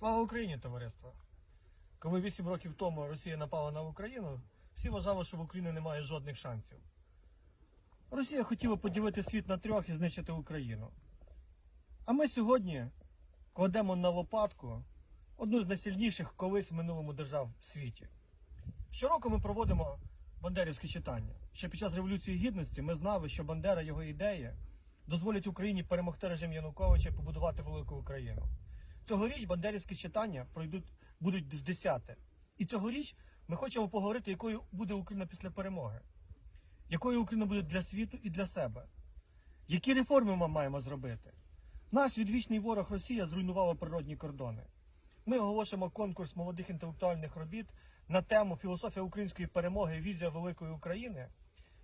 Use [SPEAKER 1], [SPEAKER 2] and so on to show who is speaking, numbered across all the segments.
[SPEAKER 1] Слава Україні, товариство! Коли 8 років тому Росія напала на Україну, всі вважали, що в Україні немає жодних шансів. Росія хотіла поділити світ на трьох і знищити Україну. А ми сьогодні кладемо на лопатку одну з найсильніших колись в минулому держав в світі. Щороку ми проводимо бандерівське читання. Ще під час Революції Гідності ми знали, що Бандера, його ідеї дозволять Україні перемогти режим Януковича і побудувати велику Україну. Цьогоріч бандерівські читання пройдуть будуть в десяте. І цьогоріч ми хочемо поговорити, якою буде Україна після перемоги, якою Україна буде для світу і для себе. Які реформи ми маємо зробити? Наш відвічний ворог Росія зруйнувала природні кордони. Ми оголошуємо конкурс молодих інтелектуальних робіт на тему філософія української перемоги, візія великої України.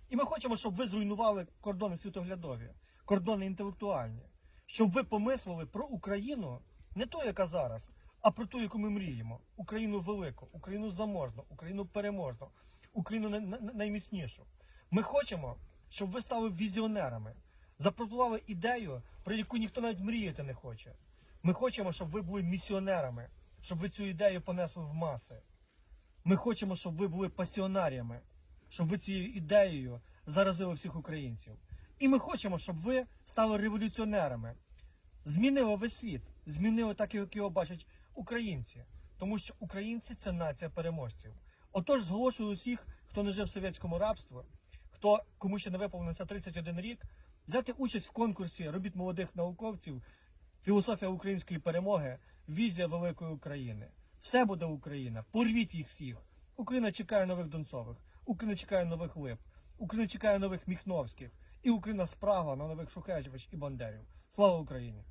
[SPEAKER 1] І ми хочемо, щоб ви зруйнували кордони світоглядові, кордони інтелектуальні, щоб ви помислили про Україну не ту, яка зараз, а про ту, яку ми мріємо. Україну велику, Україну заможну, Україну переможну, Україну най- най- найміцнішу. Ми хочемо, щоб ви стали візіонерами, запропонували ідею, про яку ніхто навіть мріяти не хоче. Ми хочемо, щоб ви були місіонерами, щоб ви цю ідею понесли в маси. Ми хочемо, щоб ви були пасіонаріями, щоб ви цією ідеєю заразили всіх українців. І ми хочемо, щоб ви стали революціонерами, змінили весь світ, змінили так, як його бачать українці. Тому що українці це нація переможців. Отож, зголошую усіх, хто не жив в совєтському рабстві, хто кому ще не виповнився 31 рік, взяти участь в конкурсі робіт молодих науковців, філософія української перемоги, візія великої України. Все буде Україна. Порвіть їх всіх. Україна чекає нових Донцових, Україна чекає нових Лип, Україна чекає нових Міхновських, і Україна справа на нових Шухевич і Бандерів. Слава Україні!